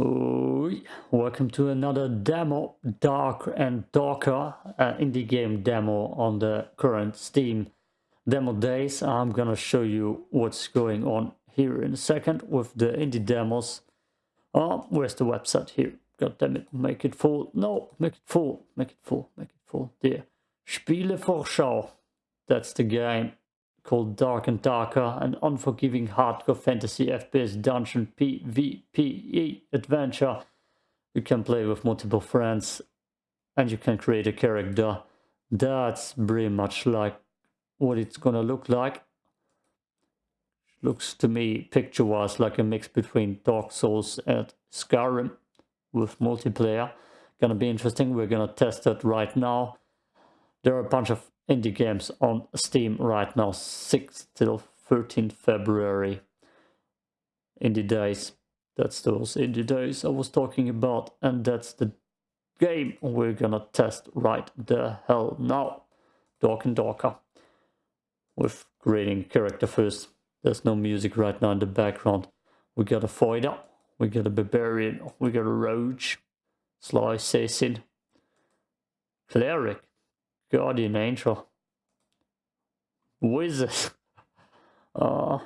Oh, welcome to another demo, Dark and Darker uh, indie game demo on the current Steam demo days. I'm gonna show you what's going on here in a second with the indie demos. Oh, where's the website here? God damn it, make it full. No, make it full, make it full, make it full. There. Spielevorschau. That's the game called Dark and Darker, an unforgiving hardcore fantasy FPS dungeon PvPe adventure. You can play with multiple friends and you can create a character. That's pretty much like what it's gonna look like. Looks to me picture-wise like a mix between Dark Souls and Skyrim with multiplayer. Gonna be interesting. We're gonna test it right now. There are a bunch of indie games on Steam right now, 6th till 13th February. Indie days. That's those indie days I was talking about, and that's the game we're gonna test right the hell now. Dark and Darker. With creating character first. There's no music right now in the background. We got a fighter, we got a barbarian, we got a rogue, sly assassin, cleric, guardian angel, wizard. Uh,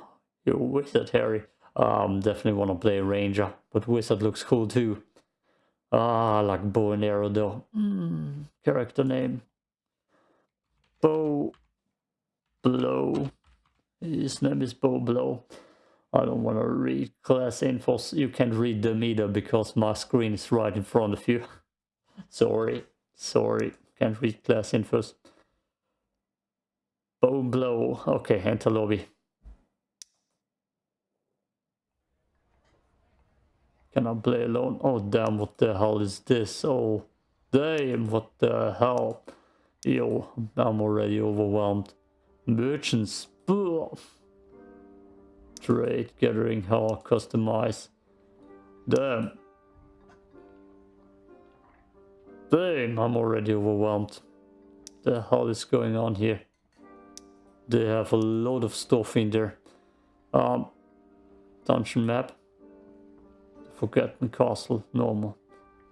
you're wizard, Harry. Um, definitely want to play ranger, but wizard looks cool too. Ah, like bow and arrow though. Mm, character name. Bow Blow. His name is Bow Blow. I don't want to read class info. You can't read them either because my screen is right in front of you. sorry, sorry. Can't read class infos. Bow blow. Okay, enter lobby. Can I play alone? Oh damn, what the hell is this? Oh damn, what the hell? Yo, I'm already overwhelmed. Merchants. Ugh. Trade, gathering, how customize. Damn. Damn, I'm already overwhelmed. The hell is going on here? They have a lot of stuff in there. Um, dungeon map. Forgotten Castle, normal.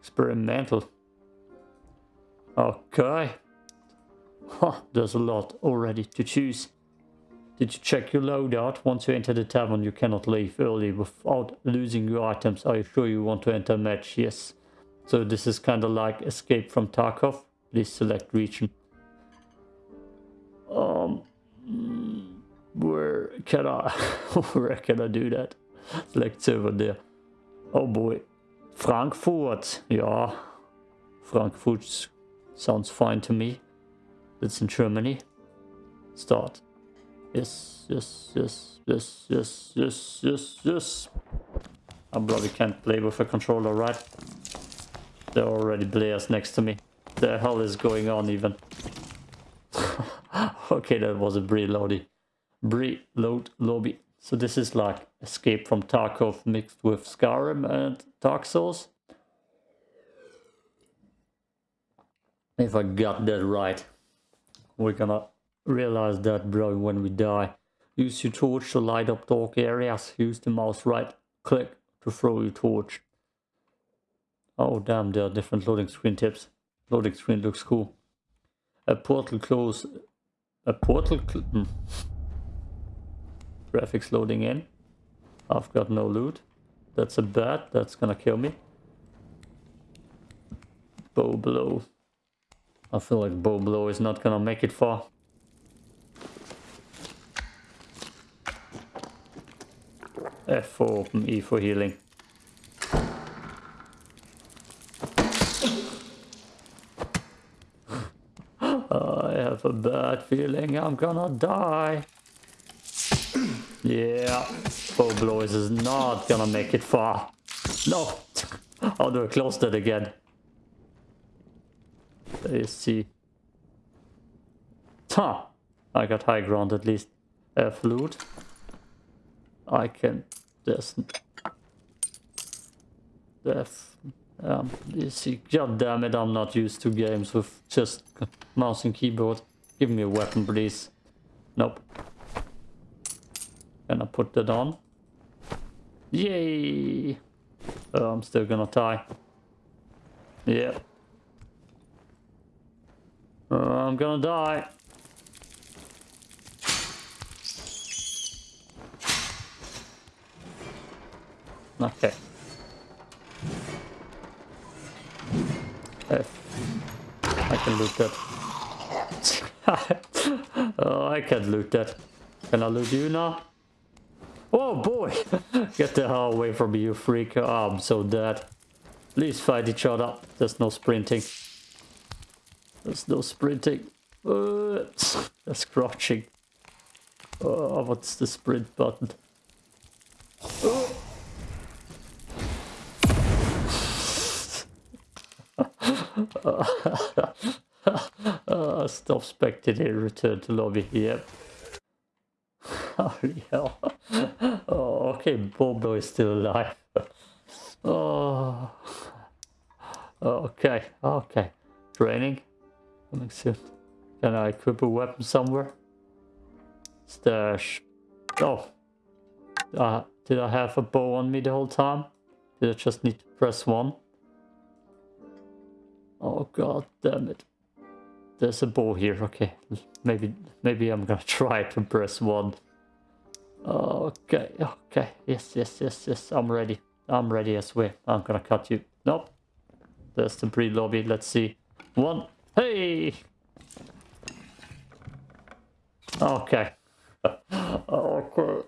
Experimental. Okay. Huh, there's a lot already to choose. Did you check your loadout? Once you enter the tavern, you cannot leave early without losing your items. Are you sure you want to enter a match? Yes. So this is kind of like Escape from Tarkov. Please select region. Um, where can I, where can I do that? Select server there. Oh boy. Frankfurt. Yeah. Frankfurt sounds fine to me. It's in Germany. Start. Yes, yes, yes, yes, yes, yes, yes, yes. I probably can't play with a controller, right? There are already players next to me. The hell is going on even? okay, that was a preload. Preload lobby. So this is like Escape from Tarkov mixed with Skyrim and Dark Souls. If I got that right. We're gonna realize that bro when we die. Use your torch to light up dark areas. Use the mouse right click to throw your torch. Oh damn, there are different loading screen tips. Loading screen looks cool. A portal close. A portal. Hmm. Graphics loading in. I've got no loot. That's a bat. That's gonna kill me. Bow blow. I feel like bow blow is not gonna make it far. F for open, E for healing. I have a bad feeling I'm gonna die. Yeah, Bow Blows is not gonna make it far. No! How do I close that again? See. Huh! I got high ground at least. F loot. I can... There's... F... Um, you see, god damn it, I'm not used to games with just mouse and keyboard. Give me a weapon, please. Nope. I put that on? Yay! Uh, I'm still gonna die. Yeah. Uh, I'm gonna die. Okay. F. I can loot that. oh, I can't loot that. Can I loot you now? Oh boy! Get the hell away from me, you freak. Oh, I'm so dead. Please fight each other. There's no sprinting. There's no sprinting. Uh, that's crouching. Oh, what's the sprint button? Oh. uh, stop spectating, return to lobby. Yep. Holy hell. Oh, okay, Bobo is still alive. oh. Okay, okay. Training. Coming soon. Can I equip a weapon somewhere? Stash. Oh. Uh, did I have a bow on me the whole time? Did I just need to press one? Oh god damn it. There's a ball here, okay. Maybe maybe I'm gonna try to press one. Okay, okay. Yes, yes, yes, yes. I'm ready. I'm ready as well. I'm gonna cut you. Nope. There's the pre-lobby. Let's see. One. Hey! Okay. okay.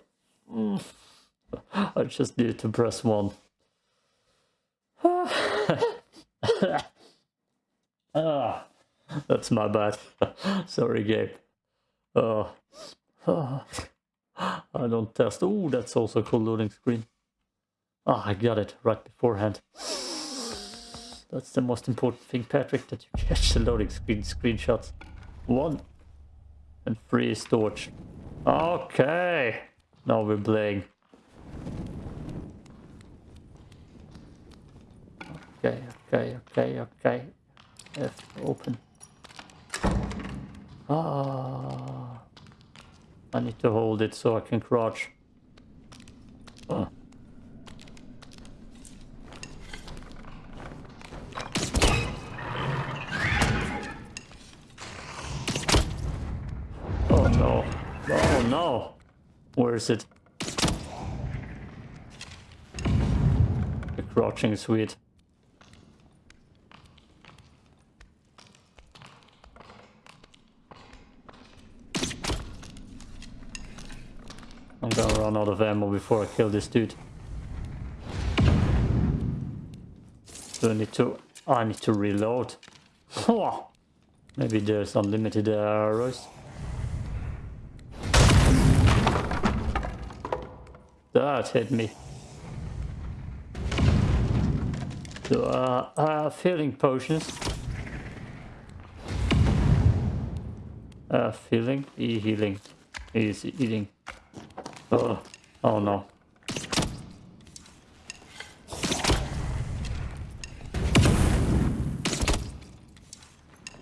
I just need to press one. Ah, that's my bad. Sorry, Gabe. Oh. oh. I don't test. Oh, that's also a cool loading screen. Ah, oh, I got it right beforehand. That's the most important thing, Patrick, that you catch the loading screen screenshots. One and free storage. Okay, now we're playing. Okay, okay, okay, okay. F open. Ah, I need to hold it so I can crouch. Oh. oh no. Oh no. Where is it? The crouching is sweet. run out of ammo before I kill this dude. Do I need to... I need to reload. Maybe there's unlimited arrows. That hit me. So, uh, have healing potions. Uh, feeling, e-healing, is eating. Oh, oh no.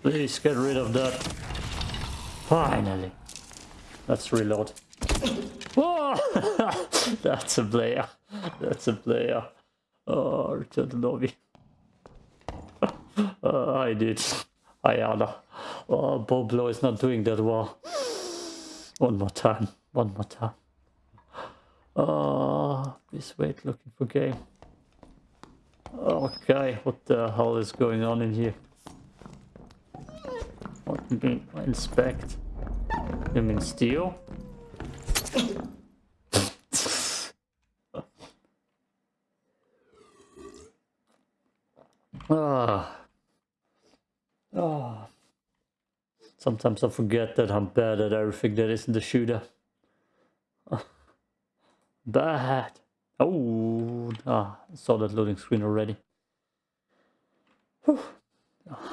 Please get rid of that. Finally. Let's reload. Oh, that's a player. That's a player. Oh, return to lobby. uh, I did. I Ayala. Oh, Boblo is not doing that well. One more time. One more time. Oh, this wait looking for game. Okay, what the hell is going on in here? What mean inspect? You mean steal? ah. Ah. Sometimes I forget that I'm bad at everything that isn't the shooter. Bad. Oh, ah, saw that loading screen already. Whew.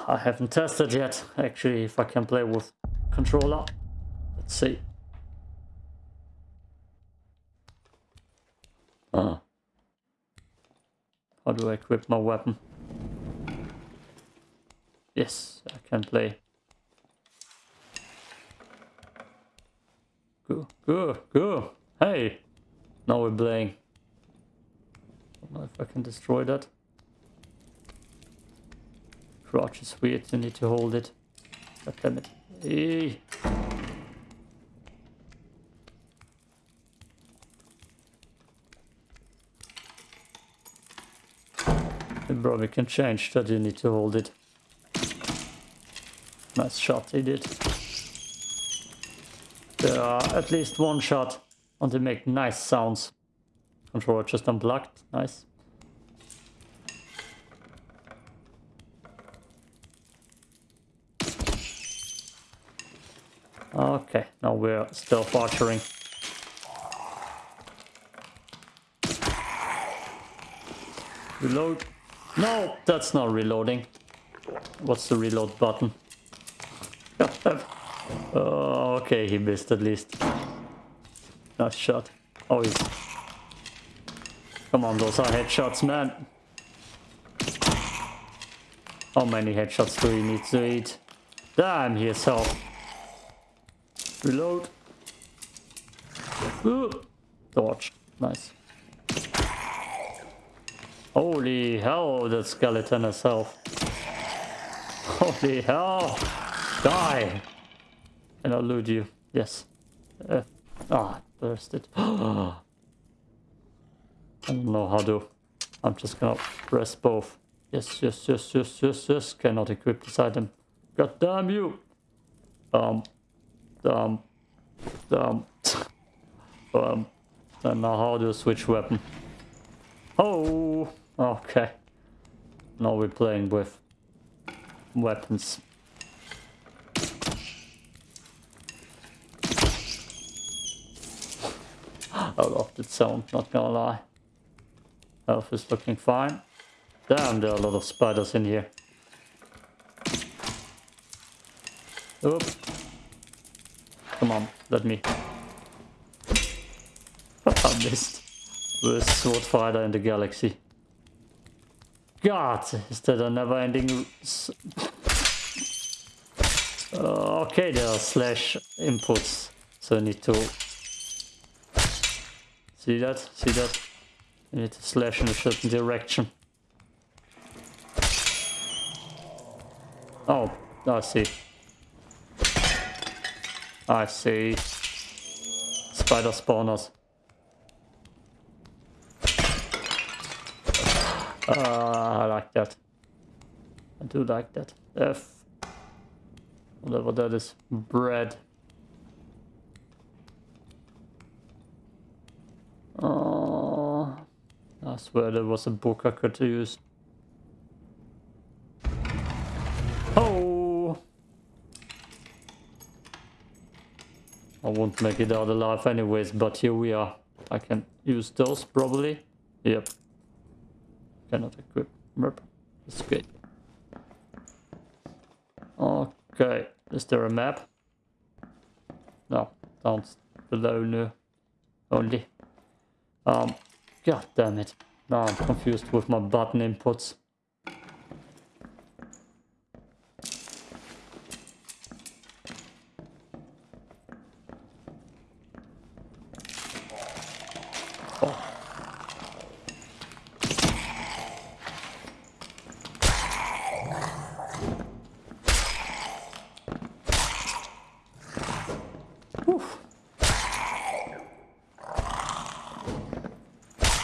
I haven't tested yet, actually, if I can play with controller. Let's see. Ah. How do I equip my weapon? Yes, I can play. Go, go, go. Hey! Now we're playing. Don't know if I can destroy that. Crouch is weird, you need to hold it. God damn it. Bro, we can change that, you need to hold it. Nice shot, he did. There are at least one shot and they make nice sounds. Controller just unplugged, nice. Okay, now we're still archering. Reload. No, that's not reloading. What's the reload button? oh, okay, he missed at least. Nice shot. Oh, he's... Come on, those are headshots, man. How many headshots do we need to eat? Damn, he has health. Reload. Ooh. Dodge. Nice. Holy hell, that skeleton has health. Holy hell. Die. And I'll loot you. Yes. Uh, ah, bursted. I don't know how to. I'm just gonna press both. Yes, yes, yes, yes, yes, yes. Cannot equip this item. God damn you. Um. Um. Um. um. And now how I switch weapon? Oh. Okay. Now we're playing with weapons. I love that sound, not gonna lie. Health is looking fine. Damn, there are a lot of spiders in here. Oop. Come on, let me. I missed. Worst sword fighter in the galaxy. God, is that a never-ending... Uh, okay, there are slash inputs, so I need to... See that? See that? I need to slash in a certain direction. Oh, I see. I see. Spider spawners. Uh, I like that. I do like that. F. Whatever that is. Bread. Oh, I swear there was a book I could use. Oh! I won't make it out alive anyways, but here we are. I can use those probably. Yep. Cannot equip. Merp. Escape. Okay. Is there a map? No. Down below no. Only. Um. God damn it. Now I'm confused with my button inputs.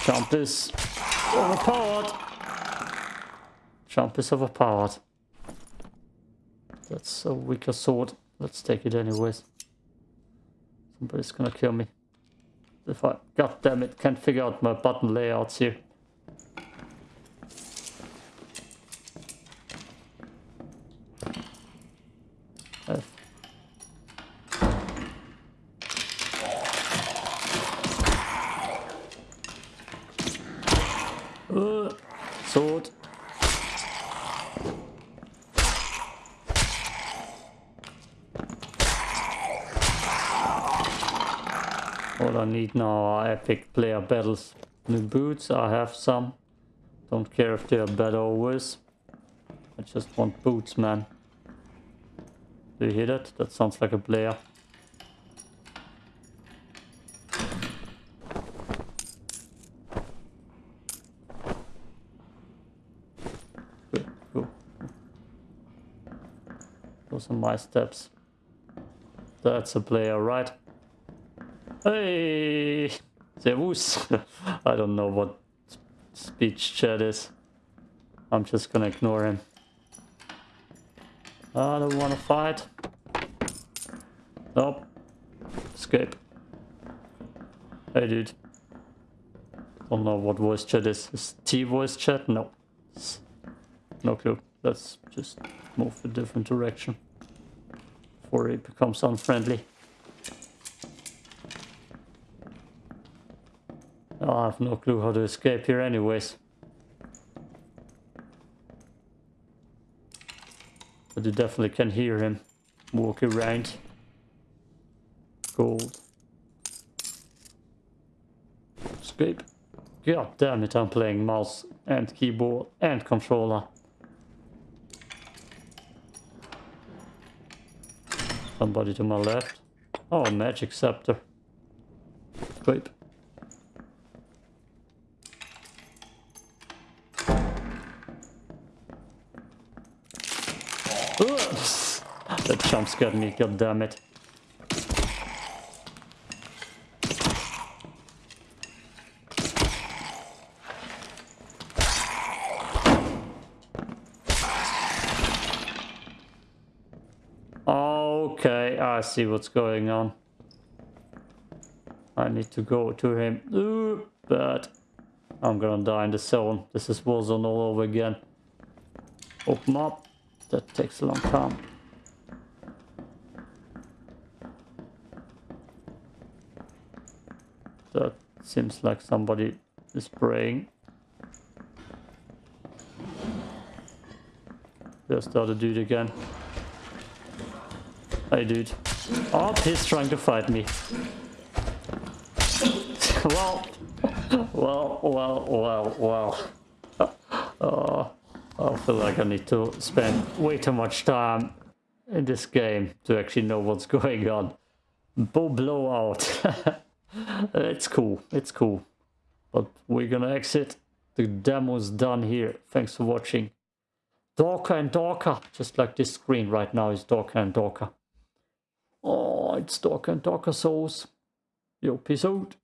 Jump is overpowered. Jump is overpowered. That's a weaker sword. Let's take it anyways. Somebody's gonna kill me. If I, god damn it, can't figure out my button layouts here. Need now are epic player battles. New boots, I have some. Don't care if they're better or worse. I just want boots, man. Do you hear that? That sounds like a player. Those my steps. That's a player, right? Hey! Servus! I don't know what speech chat is. I'm just gonna ignore him. I don't wanna fight. Nope. Escape. Hey dude. Don't know what voice chat is. Is T voice chat? No. No clue. Let's just move a different direction. Before it becomes unfriendly. I have no clue how to escape here anyways. But you definitely can hear him walk around. Gold. Escape. God damn it, I'm playing mouse and keyboard and controller. Somebody to my left. Oh, magic scepter. Escape. That jump scared me, god damn it. Okay, ah, I see what's going on. I need to go to him. Ooh, but I'm gonna die in the zone. This is Warzone all over again. Open up. That takes a long time. That seems like somebody is praying. There's the other dude again. Hey dude. Oh, he's trying to fight me. well, well, well, well, well. Uh, I feel like I need to spend way too much time in this game to actually know what's going on. Bow blowout. it's cool. It's cool. But we're gonna exit. The demo's done here. Thanks for watching. Darker and darker. Just like this screen right now is darker and darker. Oh, it's darker and darker souls. Yo, peace out.